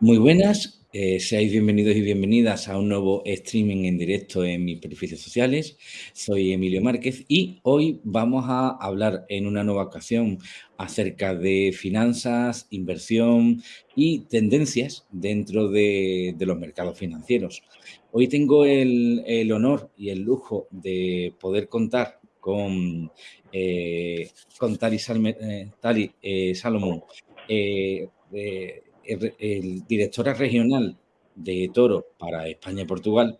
Muy buenas, eh, seáis bienvenidos y bienvenidas a un nuevo streaming en directo en mis perfiles sociales. Soy Emilio Márquez y hoy vamos a hablar en una nueva ocasión acerca de finanzas, inversión y tendencias dentro de, los mercados financieros. Hoy tengo el, honor y el lujo de poder contar con, eh, con Tali, eh, Salomón, el, directora regional de Toro para España y Portugal.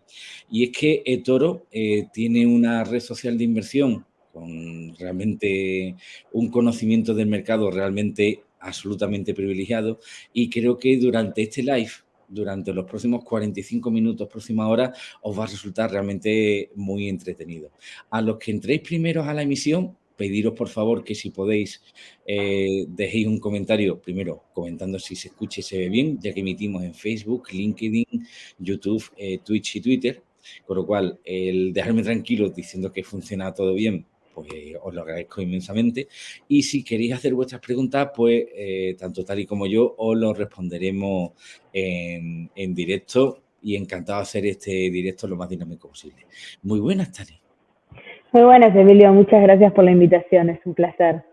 Y es que Toro eh, tiene una red social de inversión con realmente un conocimiento del mercado realmente absolutamente privilegiado y creo que durante este live, durante los próximos 45 minutos, próxima hora, os va a resultar realmente muy entretenido. A los que entréis primeros a la emisión, pediros por favor que si podéis eh, dejéis un comentario, primero comentando si se escucha y se ve bien, ya que emitimos en Facebook, LinkedIn, YouTube, eh, Twitch y Twitter, con lo cual el dejarme tranquilo diciendo que funciona todo bien, pues os lo agradezco inmensamente. Y si queréis hacer vuestras preguntas, pues eh, tanto Tali como yo os lo responderemos en, en directo y encantado de hacer este directo lo más dinámico posible. Muy buenas, Tali. Muy buenas, Emilio. Muchas gracias por la invitación. Es un placer.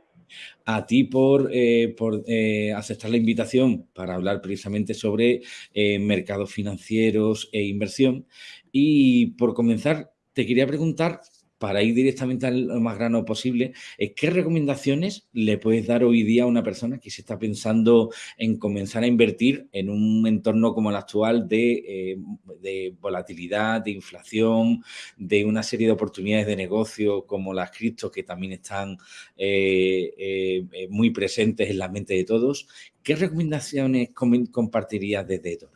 A ti por, eh, por eh, aceptar la invitación para hablar precisamente sobre eh, mercados financieros e inversión. Y por comenzar, te quería preguntar para ir directamente al más grano posible, ¿qué recomendaciones le puedes dar hoy día a una persona que se está pensando en comenzar a invertir en un entorno como el actual de, eh, volatilidad, de inflación, de una serie de oportunidades de negocio como las criptos que también están eh, eh, muy presentes en la mente de todos? ¿Qué recomendaciones compartirías desde esto?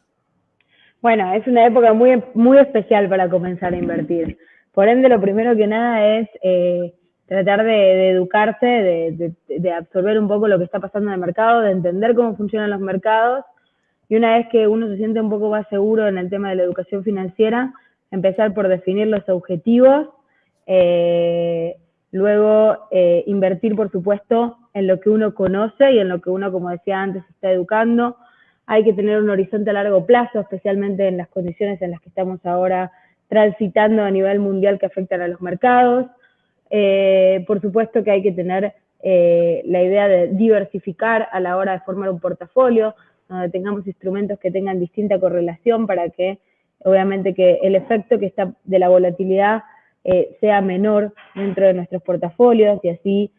Bueno, es una época muy, muy especial para comenzar a invertir. Por ende, lo primero que nada es eh, tratar de, educarse, de, absorber un poco lo que está pasando en el mercado, de entender cómo funcionan los mercados. Y una vez que uno se siente un poco más seguro en el tema de la educación financiera, empezar por definir los objetivos, eh, luego eh, invertir, por supuesto, en lo que uno conoce y en lo que uno, como decía antes, está educando. Hay que tener un horizonte a largo plazo, especialmente en las condiciones en las que estamos ahora transitando a nivel mundial que afectan a los mercados. Eh, por supuesto que hay que tener eh, la idea de diversificar a la hora de formar un portafolio, donde tengamos instrumentos que tengan distinta correlación para que obviamente que el efecto que está de la volatilidad eh, sea menor dentro de nuestros portafolios y así,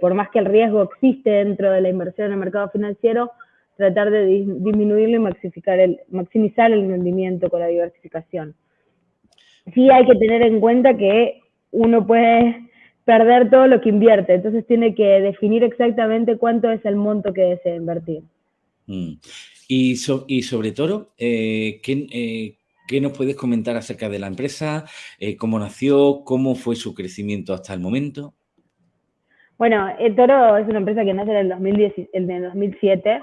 por más que el riesgo existe dentro de la inversión en el mercado financiero, tratar de disminuirlo y maximizar el rendimiento con la diversificación sí hay que tener en cuenta que uno puede perder todo lo que invierte, entonces tiene que definir exactamente cuánto es el monto que desea invertir. Mm. Y, y, sobre todo, eh, eh, ¿qué, nos puedes comentar acerca de la empresa? Eh, ¿Cómo nació? ¿Cómo fue su crecimiento hasta el momento? Bueno, el Toro es una empresa que nace en el, 2010, en el 2007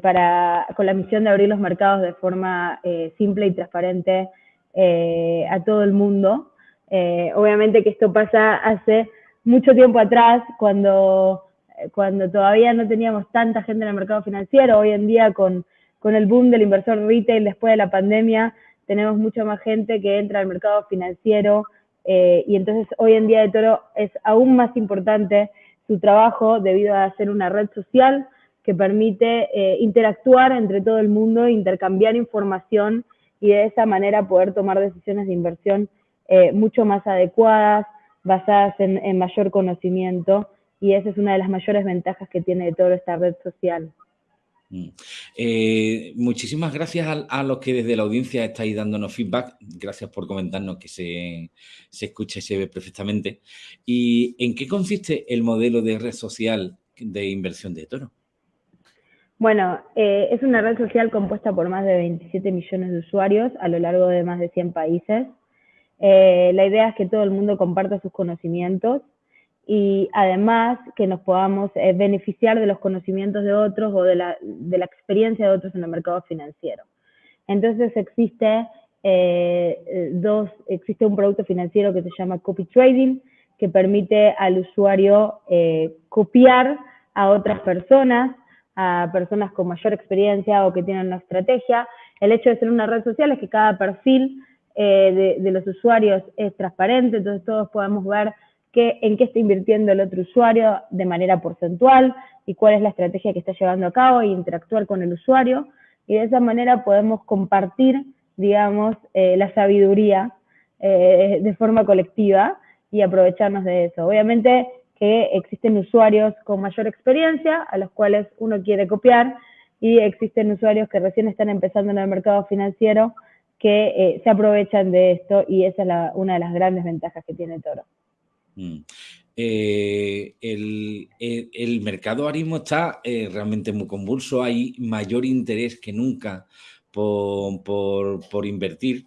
para, con la misión de abrir los mercados de forma simple y transparente eh, a todo el mundo. Eh, obviamente que esto pasa hace mucho tiempo atrás, cuando, cuando todavía no teníamos tanta gente en el mercado financiero. Hoy en día, con, con el boom del inversor retail después de la pandemia, tenemos mucha más gente que entra al mercado financiero. Eh, y entonces hoy en día de Toro es aún más importante su trabajo debido a ser una red social que permite interactuar entre todo el mundo, intercambiar información y de esa manera poder tomar decisiones de inversión eh, mucho más adecuadas, basadas en, mayor conocimiento y esa es una de las mayores ventajas que tiene toda esta red social. Mm. Eh, muchísimas gracias a, los que desde la audiencia estáis dándonos feedback. Gracias por comentarnos que se, se escucha y se ve perfectamente. ¿Y en qué consiste el modelo de red social de inversión de Toro? Bueno, eh, es una red social compuesta por más de 27 millones de usuarios a lo largo de más de 100 países. Eh, la idea es que todo el mundo comparta sus conocimientos y además que nos podamos eh, beneficiar de los conocimientos de otros o de la, experiencia de otros en el mercado financiero. Entonces existe un producto financiero que se llama copy trading, que permite al usuario copiar a otras personas a personas con mayor experiencia o que tienen una estrategia. El hecho de ser una red social es que cada perfil eh, de, los usuarios es transparente, entonces todos podemos ver en qué está invirtiendo el otro usuario de manera porcentual y cuál es la estrategia que está llevando a cabo e interactuar con el usuario. Y de esa manera podemos compartir, digamos, eh, la sabiduría eh, de forma colectiva y aprovecharnos de eso. Obviamente que existen usuarios con mayor experiencia a los cuales uno quiere copiar y existen usuarios que recién están empezando en el mercado financiero que eh, se aprovechan de esto y esa es una de las grandes ventajas que tiene Toro. Mm. Eh, el, mercado ahora está eh, realmente muy convulso, hay mayor interés que nunca por, por, invertir.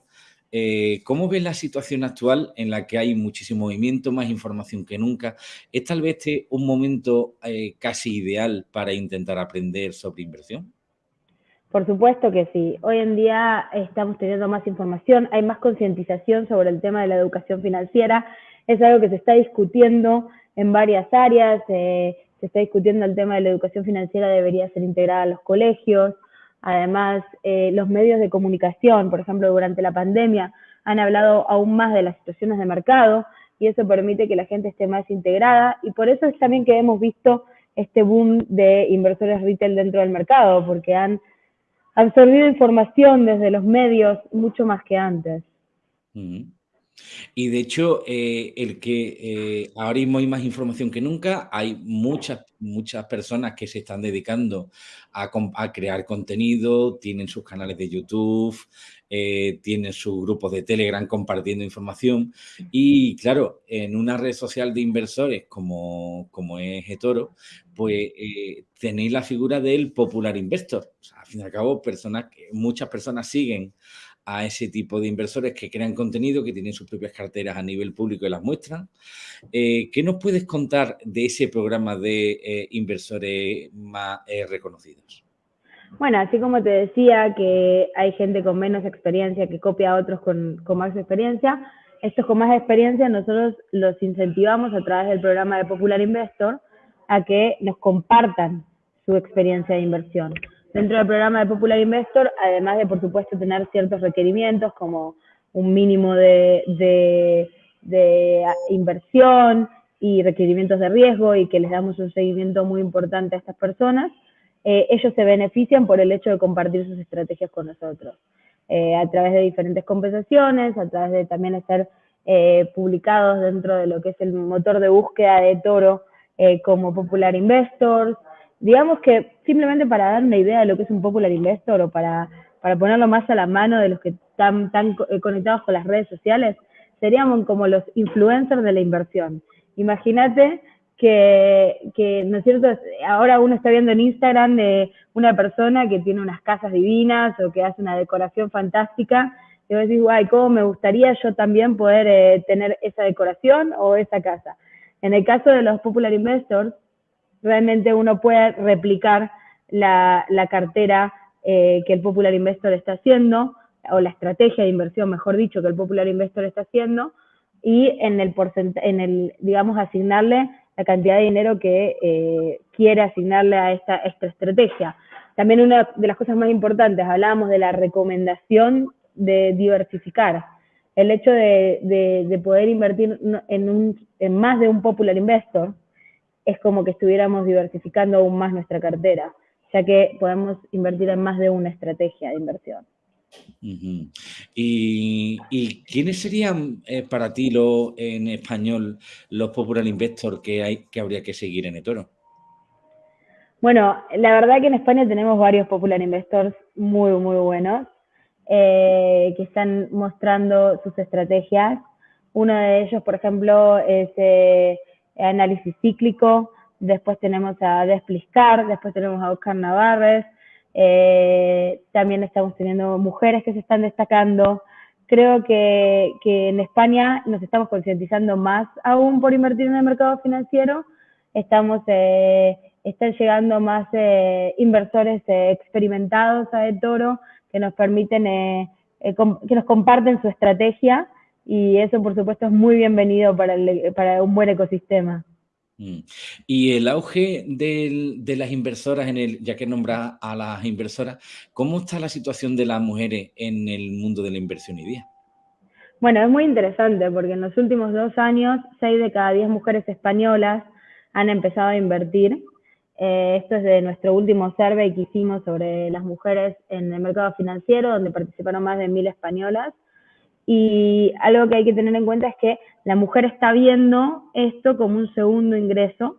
¿Cómo ves la situación actual en la que hay muchísimo movimiento, más información que nunca? ¿Es tal vez este un momento casi ideal para intentar aprender sobre inversión? Por supuesto que sí. Hoy en día estamos teniendo más información, hay más concientización sobre el tema de la educación financiera. Es algo que se está discutiendo en varias áreas. Eh, se está discutiendo el tema de la educación financiera debería ser integrada a los colegios. Además, eh, los medios de comunicación, por ejemplo, durante la pandemia, han hablado aún más de las situaciones de mercado y eso permite que la gente esté más integrada. Y por eso es también que hemos visto este boom de inversores retail dentro del mercado, porque han absorbido información desde los medios mucho más que antes. Y de hecho, eh, el que eh, ahora mismo hay más información que nunca, hay muchas, muchas personas que se están dedicando a, crear contenido, tienen sus canales de YouTube, eh, tienen sus grupos de Telegram compartiendo información. Y claro, en una red social de inversores como, como es eToro, pues tenéis la figura del popular investor. al fin y al cabo, personas, muchas personas siguen a ese tipo de inversores que crean contenido, que tienen sus propias carteras a nivel público y las muestran. Eh, ¿Qué nos puedes contar de ese programa de eh, inversores más eh, reconocidos? Bueno, así como te decía que hay gente con menos experiencia que copia a otros con, con más experiencia, estos con más experiencia nosotros los incentivamos a través del programa de Popular Investor a que nos compartan su experiencia de inversión dentro del programa de Popular Investor, además de, por supuesto, tener ciertos requerimientos como un mínimo de, inversión y requerimientos de riesgo y que les damos un seguimiento muy importante a estas personas, eh, ellos se benefician por el hecho de compartir sus estrategias con nosotros, eh, a través de diferentes compensaciones, a través de también ser eh, publicados dentro de lo que es el motor de búsqueda de Toro como Popular Investors, digamos que simplemente para dar una idea de lo que es un popular investor o para, para ponerlo más a la mano de los que están tan eh, conectados con las redes sociales, seríamos como los influencers de la inversión. Imagínate que, que, ¿no es cierto? Ahora uno está viendo en Instagram de una persona que tiene unas casas divinas o que hace una decoración fantástica y vos decís, guay, ¿cómo me gustaría yo también poder eh, tener esa decoración o esa casa? En el caso de los popular investors, realmente uno puede replicar la, cartera eh, que el Popular Investor está haciendo, o la estrategia de inversión, mejor dicho, que el Popular Investor está haciendo, y en el, en el digamos, asignarle la cantidad de dinero que eh, quiere asignarle a esta, esta estrategia. También una de las cosas más importantes, hablábamos de la recomendación de diversificar. El hecho de, de, poder invertir en más de un popular investor es como que estuviéramos diversificando aún más nuestra cartera, ya que podemos invertir en más de una estrategia de inversión. ¿Y, quiénes serían eh, para ti lo, en español los popular investors que, hay, que habría que seguir en eToro? Bueno, la verdad que en España tenemos varios popular investors muy, muy buenos eh, que están mostrando sus estrategias. Uno de ellos, por ejemplo, es eh, análisis cíclico, después tenemos a Despliscar, después tenemos a Oscar Navarres, eh, también estamos teniendo mujeres que se están destacando. Creo que, en España nos estamos concientizando más aún por invertir en el mercado financiero. Estamos, eh, están llegando más eh, inversores experimentados a de Toro que nos permiten, que nos comparten su estrategia y eso por supuesto es muy bienvenido para, para un buen ecosistema. Mm. Y el auge de las inversoras, en el, ya que nombras a las inversoras, ¿cómo está la situación de las mujeres en el mundo de la inversión hoy día? Bueno, es muy interesante porque en los últimos dos años, seis de cada diez mujeres españolas han empezado a invertir. Eh, esto es de nuestro último survey que hicimos sobre las mujeres en el mercado financiero, donde participaron más de mil españolas. Y algo que hay que tener en cuenta es que la mujer está viendo esto como un segundo ingreso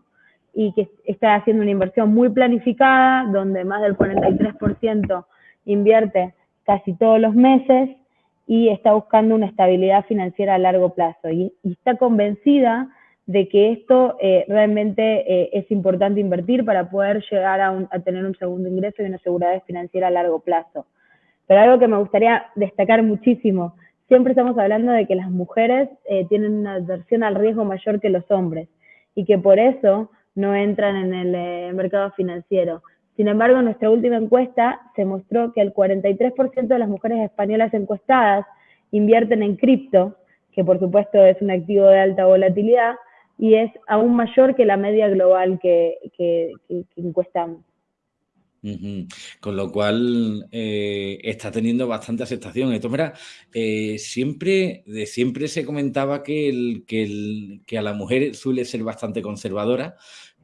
y que está haciendo una inversión muy planificada, donde más del 43% invierte casi todos los meses y está buscando una estabilidad financiera a largo plazo. Y, está convencida de que esto eh, realmente eh, es importante invertir para poder llegar a, a tener un segundo ingreso y una seguridad financiera a largo plazo. Pero algo que me gustaría destacar muchísimo siempre estamos hablando de que las mujeres eh, tienen una adversión al riesgo mayor que los hombres y que por eso no entran en el eh, mercado financiero. Sin embargo, en nuestra última encuesta se mostró que el 43% de las mujeres españolas encuestadas invierten en cripto, que por supuesto es un activo de alta volatilidad, y es aún mayor que la media global que encuestamos. Con lo cual eh, está teniendo bastante aceptación. Esto, mira, eh, siempre, de siempre se comentaba que, el, que, a la mujer suele ser bastante conservadora,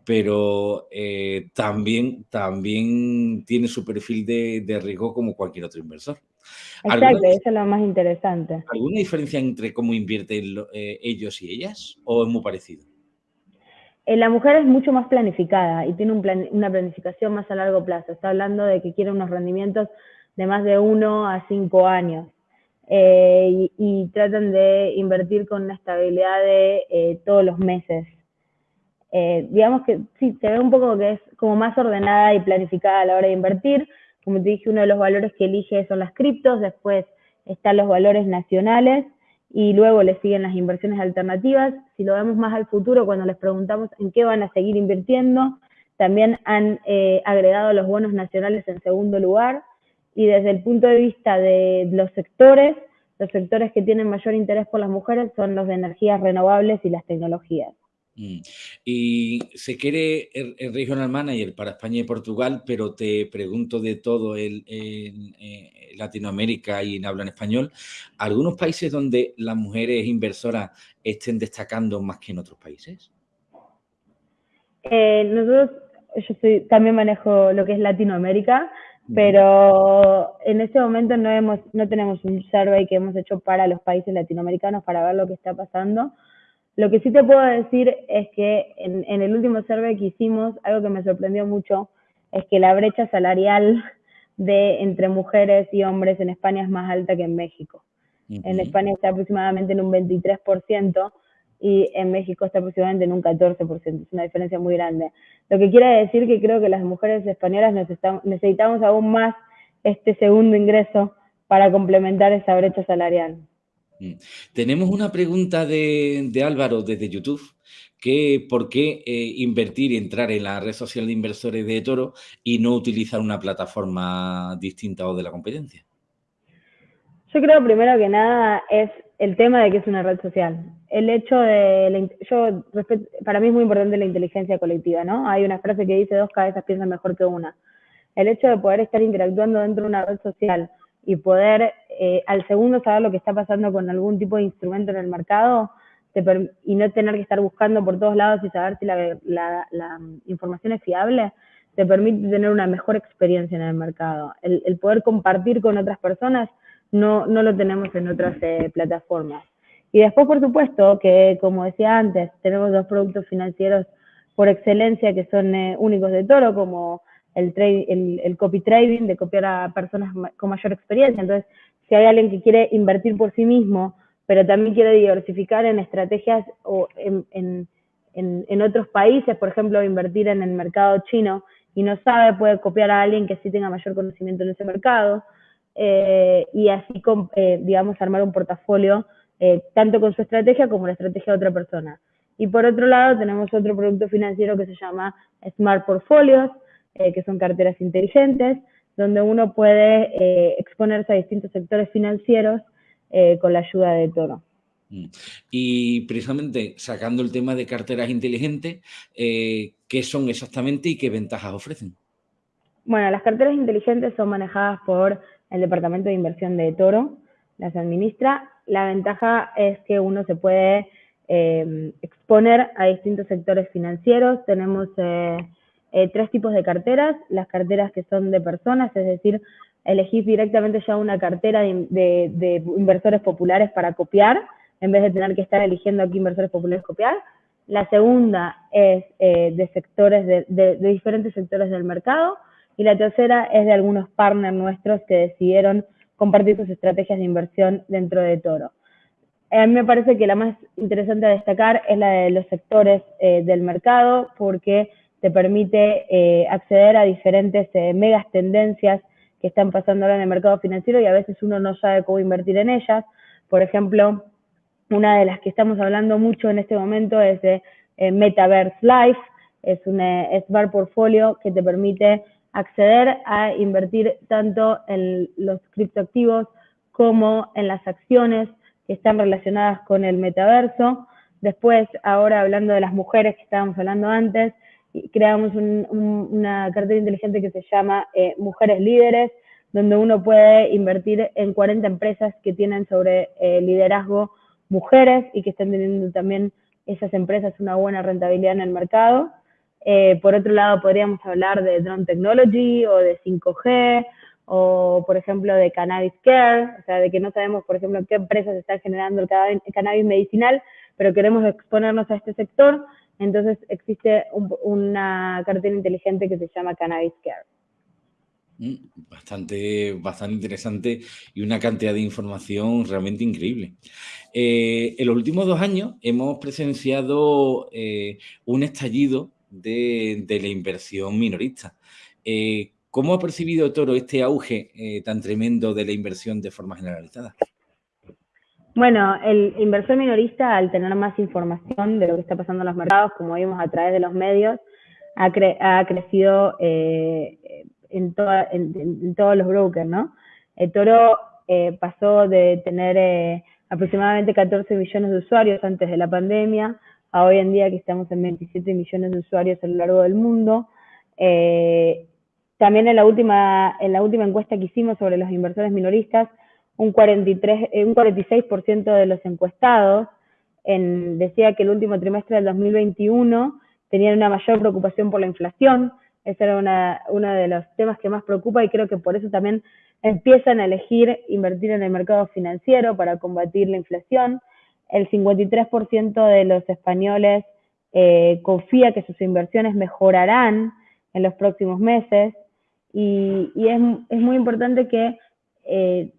pero eh, también, también tiene su perfil de, riesgo como cualquier otro inversor. Exacto, eso es lo más interesante. ¿Alguna diferencia entre cómo invierten ellos y ellas? ¿O es muy parecido? Eh, la mujer es mucho más planificada y tiene una planificación más a largo plazo. Está hablando de que quiere unos rendimientos de más de uno a cinco años. Eh, y, tratan de invertir con una estabilidad de eh, todos los meses. digamos que sí, se ve un poco que es como más ordenada y planificada a la hora de invertir. Como te dije, uno de los valores que elige son las criptos, después están los valores nacionales y luego le siguen las inversiones alternativas. Si lo vemos más al futuro, cuando les preguntamos en qué van a seguir invirtiendo, también han eh, agregado los bonos nacionales en segundo lugar. Y desde el punto de vista de los sectores, los sectores que tienen mayor interés por las mujeres son los de energías renovables y las tecnologías. Mm. Y se quiere el, Regional Manager para España y Portugal, pero te pregunto de todo el, eh, Latinoamérica y en habla en español, ¿algunos países donde las mujeres inversoras estén destacando más que en otros países? Eh, nosotros, yo también manejo lo que es Latinoamérica, pero en este momento no, hemos, no tenemos un survey que hemos hecho para los países latinoamericanos para ver lo que está pasando lo que sí te puedo decir es que en, el último survey que hicimos, algo que me sorprendió mucho es que la brecha salarial de entre mujeres y hombres en España es más alta que en México. En España está aproximadamente en un 23% y en México está aproximadamente en un 14%. Es una diferencia muy grande. Lo que quiere decir que creo que las mujeres españolas necesitamos aún más este segundo ingreso para complementar esa brecha salarial. Mm. Tenemos una pregunta de, Álvaro desde YouTube, que por qué eh, invertir y entrar en la red social de inversores de Toro y no utilizar una plataforma distinta o de la competencia. Yo creo primero que nada es el tema de que es una red social. El hecho de, yo para mí es muy importante la inteligencia colectiva, ¿no? Hay una frase que dice dos cabezas piensan mejor que una. El hecho de poder estar interactuando dentro de una red social y poder eh, al segundo saber lo que está pasando con algún tipo de instrumento en el mercado y no tener que estar buscando por todos lados y saber si la, la, información es fiable, te permite tener una mejor experiencia en el mercado. El, el poder compartir con otras personas no, no lo tenemos en otras eh, plataformas. Y después, por supuesto, que como decía antes, tenemos dos productos financieros por excelencia que son eh, únicos de Toro, como el, el, el, copy trading, de copiar a personas con mayor experiencia. Entonces, si hay alguien que quiere invertir por sí mismo, pero también quiere diversificar en estrategias o en, en, en, otros países, por ejemplo, invertir en el mercado chino y no sabe, puede copiar a alguien que sí tenga mayor conocimiento en ese mercado eh, y así, eh, digamos, armar un portafolio eh, tanto con su estrategia como la estrategia de otra persona. Y por otro lado, tenemos otro producto financiero que se llama Smart Portfolios, que son carteras inteligentes, donde uno puede eh, exponerse a distintos sectores financieros eh, con la ayuda de Toro. Mm. Y precisamente sacando el tema de carteras inteligentes, eh, ¿qué son exactamente y qué ventajas ofrecen? Bueno, las carteras inteligentes son manejadas por el Departamento de Inversión de Toro, las administra. La ventaja es que uno se puede eh, exponer a distintos sectores financieros. Tenemos eh, tres tipos de carteras, las carteras que son de personas, es decir, elegís directamente ya una cartera de inversores populares para copiar en vez de tener que estar eligiendo aquí inversores populares copiar. La segunda es eh, de sectores, de, diferentes sectores del mercado. Y la tercera es de algunos partners nuestros que decidieron compartir sus estrategias de inversión dentro de Toro. A mí me parece que la más interesante a destacar es la de los sectores eh, del mercado porque te permite eh, acceder a diferentes megas tendencias que están pasando ahora en el mercado financiero y a veces uno no sabe cómo invertir en ellas. Por ejemplo, una de las que estamos hablando mucho en este momento es de eh, Metaverse Life, es un eh, Smart Portfolio que te permite acceder a invertir tanto en los criptoactivos como en las acciones que están relacionadas con el metaverso. Después, ahora hablando de las mujeres que estábamos hablando antes, creamos una cartera inteligente que se llama eh, Mujeres Líderes, donde uno puede invertir en 40 empresas que tienen sobre liderazgo mujeres y que están teniendo también esas empresas una buena rentabilidad en el mercado. Eh, por otro lado, podríamos hablar de drone technology o de 5G o, por ejemplo, de cannabis care, o sea, de que no sabemos, por ejemplo, qué empresas están generando el cannabis medicinal, pero queremos exponernos a este sector. Entonces, existe una cartera inteligente que se llama Cannabis Care. Mm, bastante, bastante interesante y una cantidad de información realmente increíble. Eh, en los últimos dos años hemos presenciado eh, un estallido de, la inversión minorista. Eh, ¿Cómo ha percibido Toro este auge tan tremendo de la inversión de forma generalizada? Bueno, el inversor minorista, al tener más información de lo que está pasando en los mercados, como vimos a través de los medios, ha, ha crecido en, todos los brokers, ¿no? El Toro eh, pasó de tener eh, aproximadamente 14 millones de usuarios antes de la pandemia a hoy en día que estamos en 27 millones de usuarios a lo largo del mundo. Eh, también en la, última, en la última encuesta que hicimos sobre los inversores minoristas, un, 43, un 46% de los encuestados decía que el último trimestre del 2021 tenían una mayor preocupación por la inflación, ese era una, uno de los temas que más preocupa y creo que por eso también empiezan a elegir invertir en el mercado financiero para combatir la inflación. El 53% de los españoles eh, confía que sus inversiones mejorarán en los próximos meses y, es, muy importante que, eh,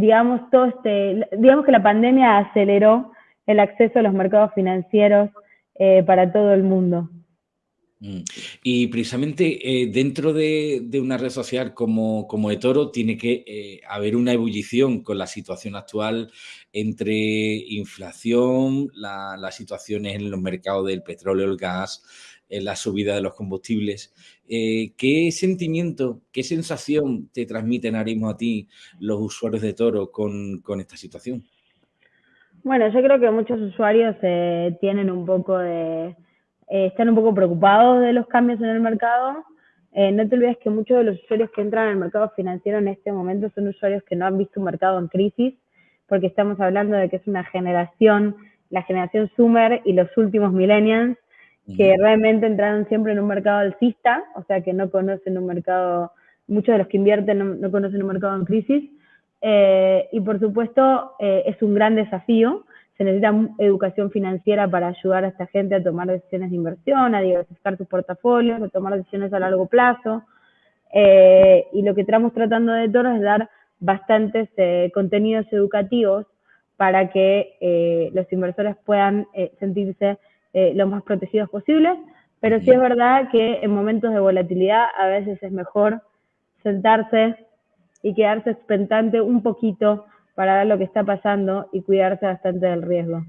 digamos, todo este, digamos que la pandemia aceleró el acceso a los mercados financieros eh, para todo el mundo. Mm. Y precisamente eh, dentro de, una red social como, como eToro tiene que eh, haber una ebullición con la situación actual entre inflación, las situaciones en los mercados del petróleo, el gas, eh, la subida de los combustibles. ¿Qué sentimiento, qué sensación te transmiten ahora mismo a ti los usuarios de Toro con, esta situación? Bueno, yo creo que muchos usuarios tienen un poco de eh, están un poco preocupados de los cambios en el mercado. Eh, no te olvides que muchos de los usuarios que entran al mercado financiero en este momento son usuarios que no han visto un mercado en crisis, porque estamos hablando de que es una generación, la generación Sumer y los últimos millennials, que realmente entraron siempre en un mercado alcista, o sea que no conocen un mercado, muchos de los que invierten no, conocen un mercado en crisis. Eh, y por supuesto es un gran desafío se necesita educación financiera para ayudar a esta gente a tomar decisiones de inversión, a diversificar sus portafolios, a tomar decisiones a largo plazo. Eh, y lo que estamos tratando de todo es dar bastantes eh, contenidos educativos para que eh, los inversores puedan sentirse lo más protegidos posibles. Pero sí es verdad que en momentos de volatilidad a veces es mejor sentarse y quedarse expectante un poquito para ver lo que está pasando y cuidarse bastante del riesgo.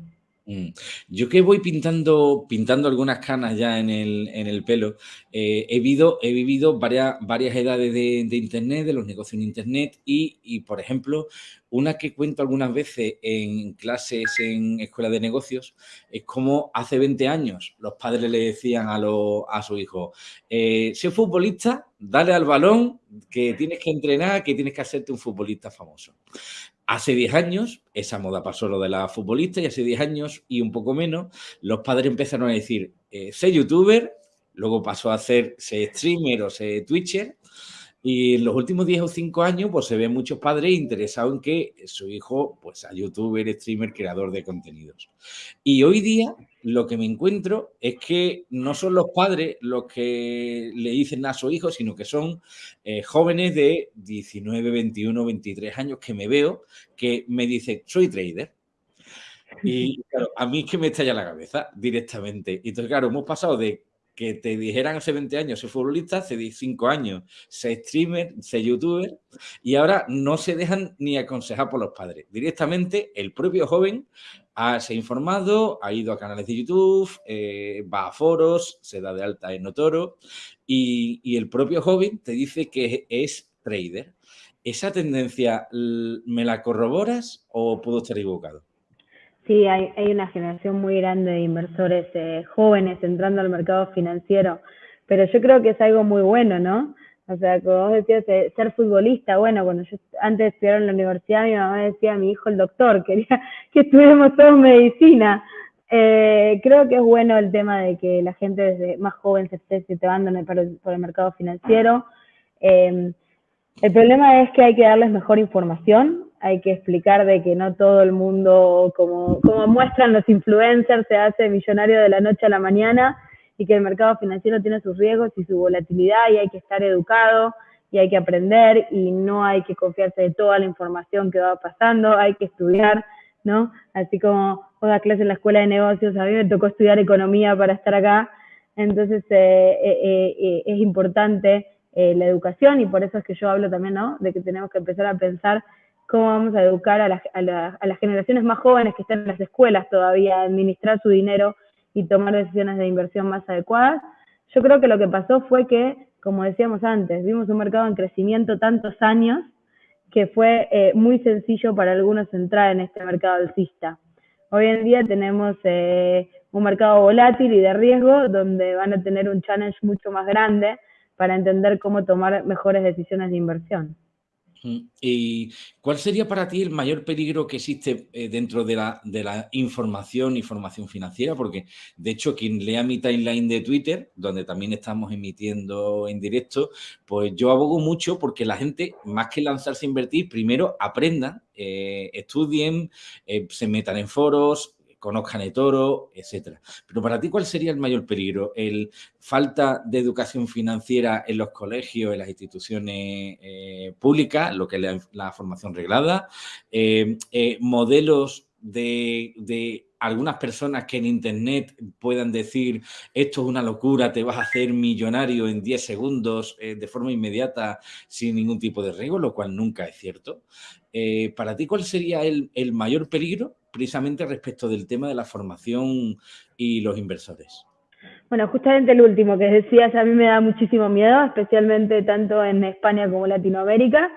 Mm. Yo que voy pintando, pintando algunas canas ya en el, en el pelo, eh, he, vivido, he vivido varias, varias edades de, Internet, de los negocios en Internet y, y, por ejemplo, una que cuento algunas veces en clases en escuelas de negocios es como hace 20 años los padres le decían a, lo, a su hijo, eh, es futbolista, dale al balón, que tienes que entrenar, que tienes que hacerte un futbolista famoso. Hace 10 años, esa moda pasó lo de la futbolista y hace 10 años y un poco menos, los padres empezaron a decir, eh, sé youtuber, luego pasó a hacer sé streamer o sé twitcher y en los últimos 10 o 5 años, pues se ven muchos padres interesados en que su hijo, pues, sea youtuber, streamer, creador de contenidos. Y hoy día lo que me encuentro es que no son los padres los que le dicen a su hijo, sino que son eh, jóvenes de 19, 21, 23 años que me veo, que me dicen, soy trader. Y claro, a mí es que me estalla la cabeza directamente. Y entonces, claro, hemos pasado de que te dijeran hace 20 años soy futbolista, hace 5 años soy streamer, soy youtuber, y ahora no se dejan ni aconsejar por los padres. Directamente el propio joven ha, se ha informado, ha ido a canales de YouTube, eh, va a foros, se da de alta en Notoro, y, y el propio joven te dice que es trader. ¿Esa tendencia me la corroboras o puedo estar equivocado? Sí, hay, hay una generación muy grande de inversores eh, jóvenes entrando al mercado financiero, pero yo creo que es algo muy bueno, ¿no? O sea, como vos decías, eh, ser futbolista, bueno, cuando yo antes de estudiar en la universidad, mi mamá decía a mi hijo el doctor, quería que estudiemos todos medicina. Eh, creo que es bueno el tema de que la gente desde más joven se esté situando por el, por el mercado financiero. Eh, el problema es que hay que darles mejor información, hay que explicar de que no todo el mundo, como, como muestran los influencers, se hace millonario de la noche a la mañana y que el mercado financiero tiene sus riesgos y su volatilidad y hay que estar educado y hay que aprender y no hay que confiarse de toda la información que va pasando, hay que estudiar, ¿no? Así como vos das clase en la escuela de negocios, a mí me tocó estudiar economía para estar acá, entonces eh, eh, eh, es importante la educación y por eso es que yo hablo también, ¿no? De que tenemos que empezar a pensar cómo vamos a educar a, las generaciones más jóvenes que están en las escuelas todavía, a administrar su dinero y tomar decisiones de inversión más adecuadas. Yo creo que lo que pasó fue que, como decíamos antes, vimos un mercado en crecimiento tantos años que fue eh, muy sencillo para algunos entrar en este mercado alcista. Hoy en día tenemos eh, un mercado volátil y de riesgo donde van a tener un challenge mucho más grande para entender cómo tomar mejores decisiones de inversión. ¿Y cuál sería para ti el mayor peligro que existe eh, dentro de la, de la información y formación financiera? Porque, de hecho, quien lea mi timeline de Twitter, donde también estamos emitiendo en directo, pues yo abogo mucho porque la gente, más que lanzarse a invertir, primero aprendan, eh, estudien, eh, se metan en foros, conozcan el toro, etcétera. Pero para ti, ¿cuál sería el mayor peligro? ¿El falta de educación financiera en los colegios, en las instituciones eh, públicas, lo que es la, formación reglada? Eh, eh, ¿Modelos de, de, algunas personas que en Internet puedan decir esto es una locura, te vas a hacer millonario en 10 segundos de forma inmediata sin ningún tipo de riesgo, lo cual nunca es cierto. para ti, ¿cuál sería el, el mayor peligro precisamente respecto del tema de la formación y los inversores? Bueno, justamente el último que decías a mí me da muchísimo miedo, especialmente tanto en España como Latinoamérica,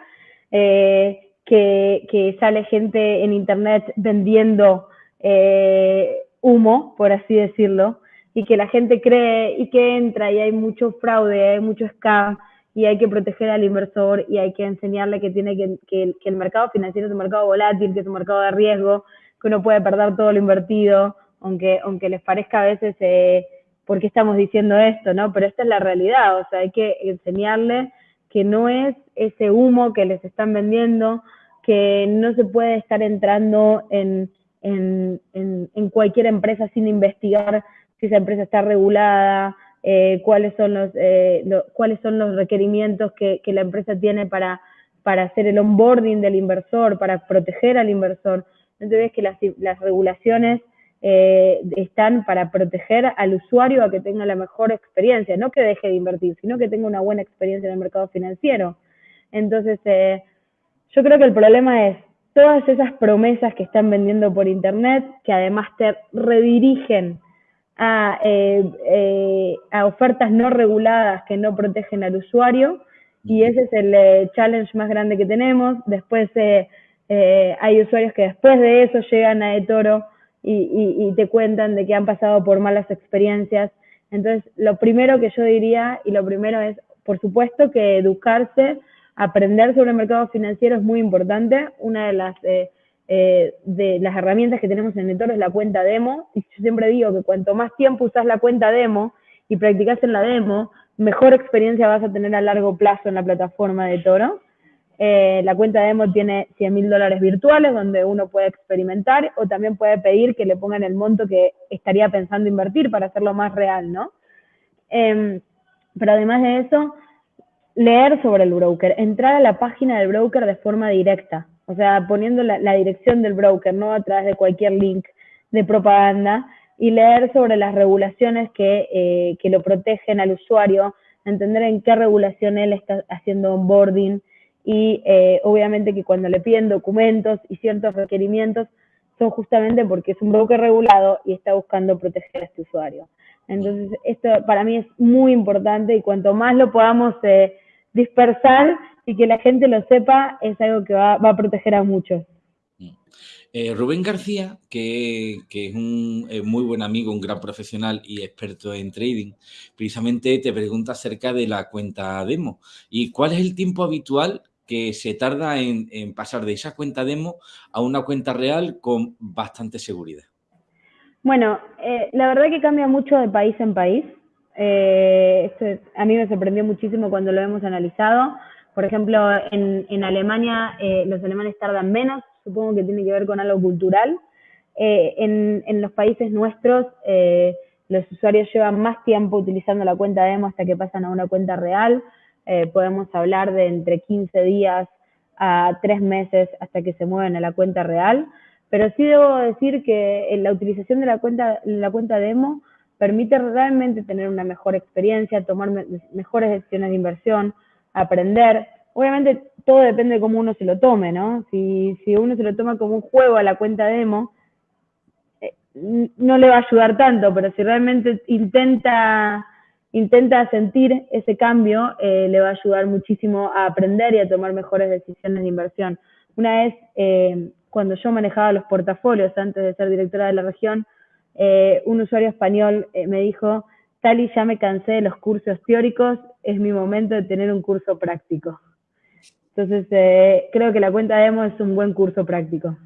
eh, que, sale gente en Internet vendiendo eh, humo, por así decirlo, y que la gente cree y que entra y hay mucho fraude, hay mucho scam y hay que proteger al inversor y hay que enseñarle que tiene que, que el mercado financiero es un mercado volátil, que es un mercado de riesgo, que uno puede perder todo lo invertido, aunque, aunque les parezca a veces eh, por qué estamos diciendo esto, ¿no? Pero esta es la realidad, o sea, hay que enseñarles que no es ese humo que les están vendiendo, que no se puede estar entrando en, en, en, cualquier empresa sin investigar si esa empresa está regulada, eh, cuáles, son los, eh, cuáles son los requerimientos que, que la empresa tiene para, para hacer el onboarding del inversor, para proteger al inversor. Entonces que las, las regulaciones eh, están para proteger al usuario a que tenga la mejor experiencia, no que deje de invertir, sino que tenga una buena experiencia en el mercado financiero. Entonces, eh, yo creo que el problema es todas esas promesas que están vendiendo por internet, que además te redirigen a, eh, eh, a ofertas no reguladas que no protegen al usuario, y ese es el eh, challenge más grande que tenemos. Después hay usuarios que después de eso llegan a eToro y, y te cuentan de que han pasado por malas experiencias. Entonces, lo primero que yo diría, y lo primero es, por supuesto, que educarse aprender sobre el mercado financiero es muy importante. Una de las, eh, eh, de las herramientas que tenemos en eToro es la cuenta demo. Y yo siempre digo que cuanto más tiempo usas la cuenta demo y practicas en la demo, mejor experiencia vas a tener a largo plazo en la plataforma de Toro. Eh, la cuenta demo tiene 100 mil dólares virtuales donde uno puede experimentar o también puede pedir que le pongan el monto que estaría pensando invertir para hacerlo más real, ¿no? Em, pero además de eso, leer sobre el broker, entrar a la página del broker de forma directa, o sea, poniendo la, dirección del broker, no a través de cualquier link de propaganda, y leer sobre las regulaciones que, eh, que lo protegen al usuario, entender en qué regulación él está haciendo onboarding y eh, obviamente que cuando le piden documentos y ciertos requerimientos son justamente porque es un broker regulado y está buscando proteger a este usuario. Entonces, esto para mí es muy importante y cuanto más lo podamos eh, dispersar y que la gente lo sepa es algo que va, a proteger a muchos. Mm. Eh, Rubén García, que, es un muy buen amigo, un gran profesional y experto en trading, precisamente te pregunta acerca de la cuenta demo. ¿Y cuál es el tiempo habitual que se tarda en, pasar de esa cuenta demo a una cuenta real con bastante seguridad? Bueno, eh, la verdad que cambia mucho de país en país. Eh, esto a mí me sorprendió muchísimo cuando lo hemos analizado. Por ejemplo, en, Alemania eh, los alemanes tardan menos, supongo que tiene que ver con algo cultural. Eh, en, los países nuestros los usuarios llevan más tiempo utilizando la cuenta demo hasta que pasan a una cuenta real. Podemos hablar de entre 15 días a 3 meses hasta que se mueven a la cuenta real. Pero sí debo decir que la utilización de la cuenta, la cuenta demo permite realmente tener una mejor experiencia, tomar mejores decisiones de inversión, aprender. Obviamente todo depende de cómo uno se lo tome, ¿no? Si, si uno se lo toma como un juego a la cuenta demo, eh, no le va a ayudar tanto, pero si realmente intenta, intenta sentir ese cambio, eh, le va a ayudar muchísimo a aprender y a tomar mejores decisiones de inversión. Una vez, eh, cuando yo manejaba los portafolios antes de ser directora de la región, eh, un usuario español me dijo, Tali, ya me cansé de los cursos teóricos, es mi momento de tener un curso práctico. Entonces, creo que la cuenta demo es un buen curso práctico.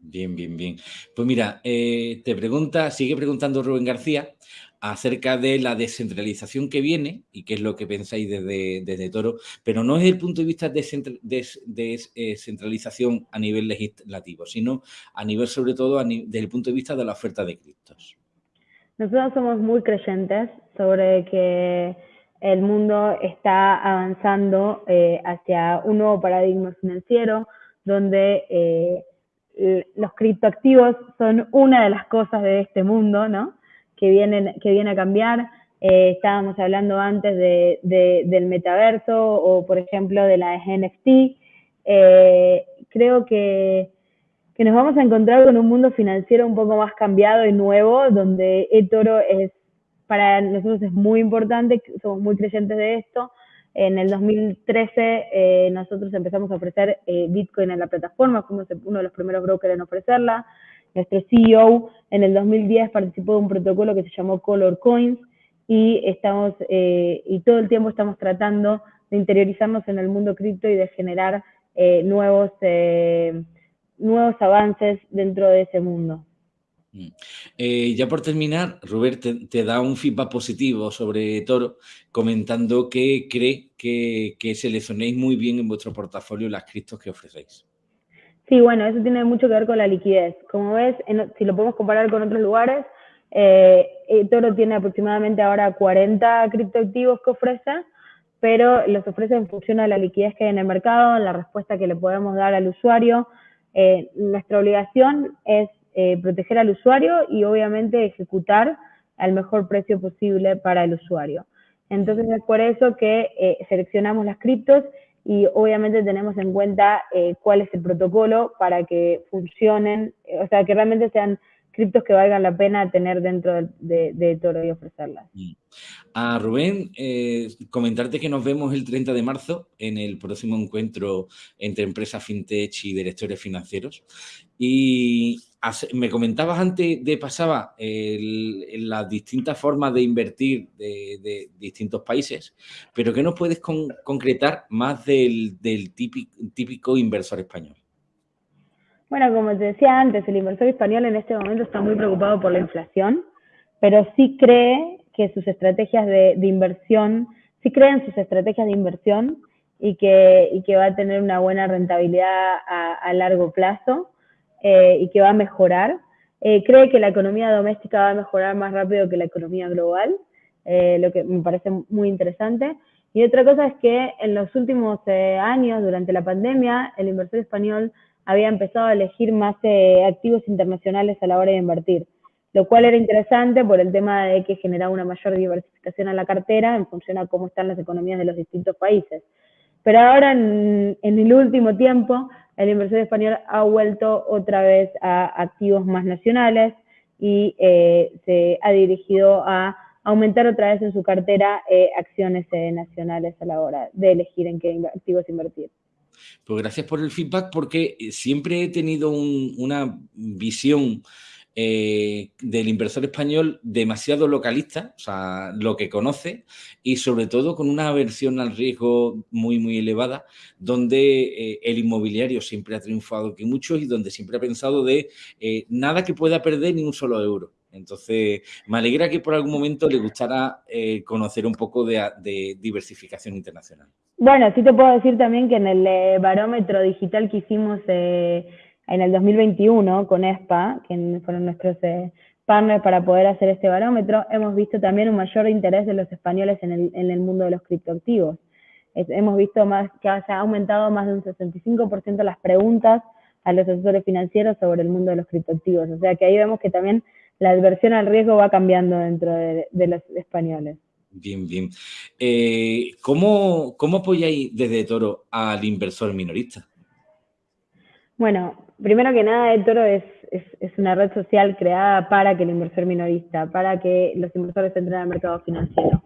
Bien, bien, bien. Pues mira, te pregunta, sigue preguntando Rubén García, acerca de la descentralización que viene y qué es lo que pensáis desde, desde Toro, pero no desde el punto de vista de descentralización eh, a nivel legislativo, sino a nivel sobre todo desde el punto de vista de la oferta de criptos. Nosotros somos muy creyentes sobre que el mundo está avanzando eh, hacia un nuevo paradigma financiero donde eh, los criptoactivos son una de las cosas de este mundo, ¿no? Que, vienen, que viene a cambiar. Eh, estábamos hablando antes de, del metaverso o, por ejemplo, de la NFT. Eh, creo que, que, nos vamos a encontrar con un mundo financiero un poco más cambiado y nuevo, donde eToro es, para nosotros es muy importante, somos muy creyentes de esto. En el 2013 eh, nosotros empezamos a ofrecer Bitcoin en la plataforma, fuimos uno de los primeros brokers en ofrecerla. Nuestro CEO en el 2010 participó de un protocolo que se llamó Color Coins y estamos eh, y todo el tiempo estamos tratando de interiorizarnos en el mundo cripto y de generar eh, nuevos eh, nuevos avances dentro de ese mundo. Mm. ya por terminar, Robert te, da un feedback positivo sobre Toro, comentando que cree que, que seleccionéis muy bien en vuestro portafolio las criptos que ofrecéis. Sí, bueno, eso tiene mucho que ver con la liquidez. Como ves, si lo podemos comparar con otros lugares, eh, Toro tiene aproximadamente ahora 40 criptoactivos que ofrece, pero los ofrece en función a la liquidez que hay en el mercado, la respuesta que le podemos dar al usuario. Eh, nuestra obligación es eh, proteger al usuario y obviamente ejecutar al mejor precio posible para el usuario. Entonces es por eso que seleccionamos las criptos y obviamente tenemos en cuenta eh, cuál es el protocolo para que funcionen, o sea, que realmente sean criptos que valgan la pena tener dentro de, Toro y ofrecerlas. Mm. A Rubén, eh, comentarte que nos vemos el 30 de marzo en el próximo encuentro entre empresas fintech y directores financieros. Y me comentabas antes de pasaba las distintas formas de invertir de, distintos países, pero ¿qué nos puedes concretar más del, típico, típico inversor español? Bueno, como te decía antes, el inversor español en este momento está muy preocupado por la inflación, pero sí cree que sus estrategias de, inversión, sí cree en sus estrategias de inversión y que, y que va a tener una buena rentabilidad a largo plazo. Eh, y que va a mejorar. Eh, cree que la economía doméstica va a mejorar más rápido que la economía global, eh, lo que me parece muy interesante. Y otra cosa es que en los últimos años, durante la pandemia, el inversor español había empezado a elegir más activos internacionales a la hora de invertir, lo cual era interesante por el tema de que generaba una mayor diversificación a la cartera en función a cómo están las economías de los distintos países. Pero ahora, en, en el último tiempo, el inversor español ha vuelto otra vez a activos más nacionales y eh, se ha dirigido a aumentar otra vez en su cartera eh, acciones eh, nacionales a la hora de elegir en qué activos invertir. Pues gracias por el feedback porque siempre he tenido una visión eh, del inversor español demasiado localista, o sea, lo que conoce y sobre todo con una aversión al riesgo muy, muy elevada, donde eh, el inmobiliario siempre ha triunfado que muchos y donde siempre ha pensado de eh, nada que pueda perder ni un solo euro. Entonces, me alegra que por algún momento le gustara conocer un poco de, de, diversificación internacional. Bueno, sí te puedo decir también que en el barómetro digital que hicimos en el 2021 con ESPA, que fueron nuestros eh, partners para poder hacer este barómetro, hemos visto también un mayor interés de los españoles en el, mundo de los criptoactivos. hemos visto más que se ha aumentado más de un 65% las preguntas a los asesores financieros sobre el mundo de los criptoactivos. O sea que ahí vemos que también la adversión al riesgo va cambiando dentro de, los españoles. Bien, bien. Eh, ¿cómo, ¿Cómo apoyáis desde Toro al inversor minorista? Bueno, primero que nada, eToro es, es, una red social creada para que el inversor minorista, para que los inversores entren al mercado financiero.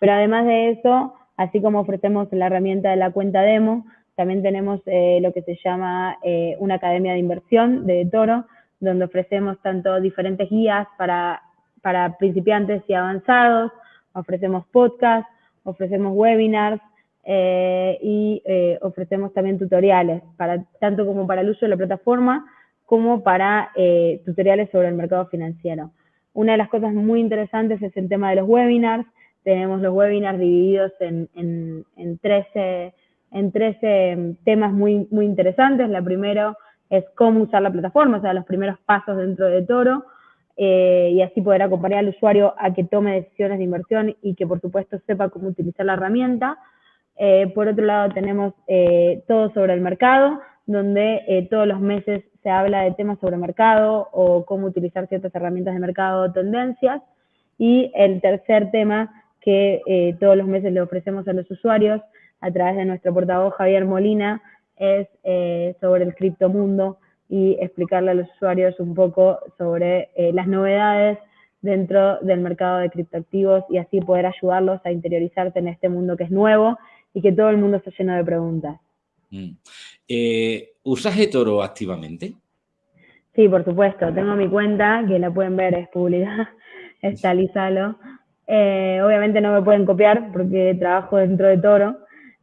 Pero además de eso, así como ofrecemos la herramienta de la cuenta demo, también tenemos eh, lo que se llama eh, una academia de inversión de eToro, donde ofrecemos tanto diferentes guías para, para principiantes y avanzados, ofrecemos podcasts, ofrecemos webinars, eh, y eh, ofrecemos también tutoriales, para, tanto como para el uso de la plataforma como para eh, tutoriales sobre el mercado financiero. Una de las cosas muy interesantes es el tema de los webinars. Tenemos los webinars divididos en, en, en 13, en 13 temas muy, muy interesantes. La primero es cómo usar la plataforma, o sea, los primeros pasos dentro de Toro. y así poder acompañar al usuario a que tome decisiones de inversión y que por supuesto sepa cómo utilizar la herramienta. Eh, por otro lado, tenemos eh, todo sobre el mercado, donde eh, todos los meses se habla de temas sobre mercado o cómo utilizar ciertas herramientas de mercado o tendencias. Y el tercer tema que todos los meses le ofrecemos a los usuarios a través de nuestro portavoz Javier Molina es sobre el criptomundo y explicarle a los usuarios un poco sobre las novedades dentro del mercado de criptoactivos y así poder ayudarlos a interiorizarse en este mundo que es nuevo y que todo el mundo está lleno de preguntas. Mm. Eh, ¿Usas eToro activamente? Sí, por supuesto. Tengo mi cuenta, que la pueden ver, es pública, está Lizalo. Eh, obviamente no me pueden copiar porque trabajo dentro de Toro,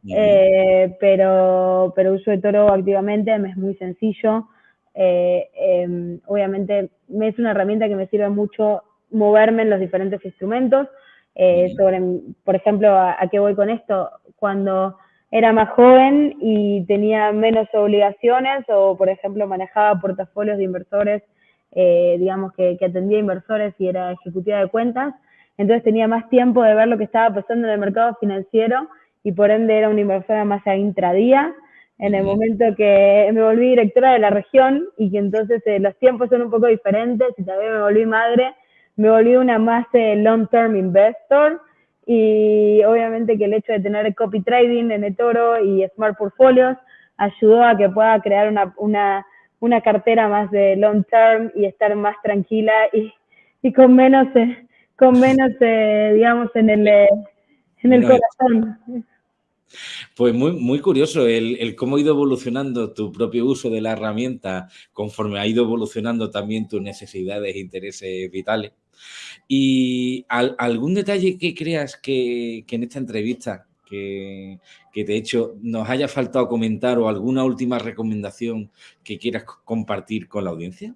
eh, pero, pero uso eToro activamente, me es muy sencillo. Em, obviamente me es una herramienta que me sirve mucho moverme en los diferentes instrumentos. sobre, por ejemplo, ¿a, qué voy con esto? Cuando era más joven y tenía menos obligaciones o, por ejemplo, manejaba portafolios de inversores, eh, digamos que, atendía inversores y era ejecutiva de cuentas, entonces tenía más tiempo de ver lo que estaba pasando en el mercado financiero y por ende era una inversora más a intradía. En el momento que me volví directora de la región y que entonces eh, los tiempos son un poco diferentes y también me volví madre, me volví una más eh, long-term investor y obviamente que el hecho de tener copy trading en eToro y Smart Portfolios ayudó a que pueda crear una, una, una cartera más de long term y estar más tranquila y, y con menos, eh, con menos eh, digamos, en el, eh, en el corazón. Pues muy, muy curioso el, cómo ha ido evolucionando tu propio uso de la herramienta conforme ha ido evolucionando también tus necesidades e intereses vitales. ¿Y algún detalle que creas que, en esta entrevista que, que, de hecho nos haya faltado comentar o alguna última recomendación que quieras compartir con la audiencia?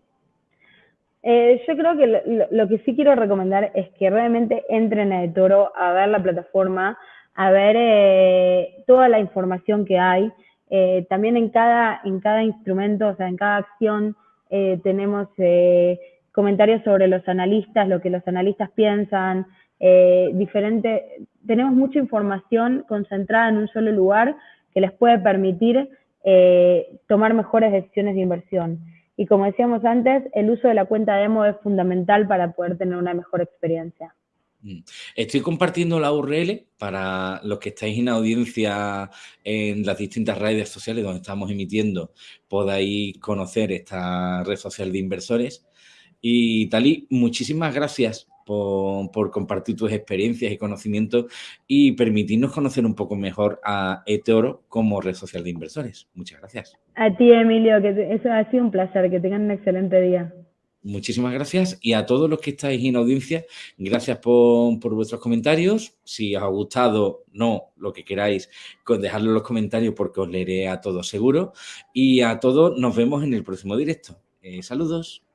Eh, yo creo que lo, que sí quiero recomendar es que realmente entren a eToro a ver la plataforma, a ver eh, toda la información que hay. Eh, también en cada, en cada instrumento, o sea, en cada acción tenemos comentarios sobre los analistas, lo que los analistas piensan, diferente, tenemos mucha información concentrada en un solo lugar que les puede permitir tomar mejores decisiones de inversión. Y como decíamos antes, el uso de la cuenta demo es fundamental para poder tener una mejor experiencia. Mm. Estoy compartiendo la URL para los que estáis en audiencia en las distintas redes sociales donde estamos emitiendo, podáis conocer esta red social de inversores. Y Tali, muchísimas gracias por, compartir tus experiencias y conocimientos y permitirnos conocer un poco mejor a eToro como red social de inversores. Muchas gracias. A ti, Emilio, que eso ha sido un placer. Que tengan un excelente día. Muchísimas gracias y a todos los que estáis en audiencia, gracias por, vuestros comentarios. Si os ha gustado, no, lo que queráis, dejadlo en los comentarios porque os leeré a todos seguro. Y a todos nos vemos en el próximo directo. Eh, saludos.